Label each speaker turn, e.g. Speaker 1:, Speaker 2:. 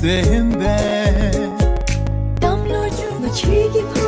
Speaker 1: zembe
Speaker 2: damlo chu chi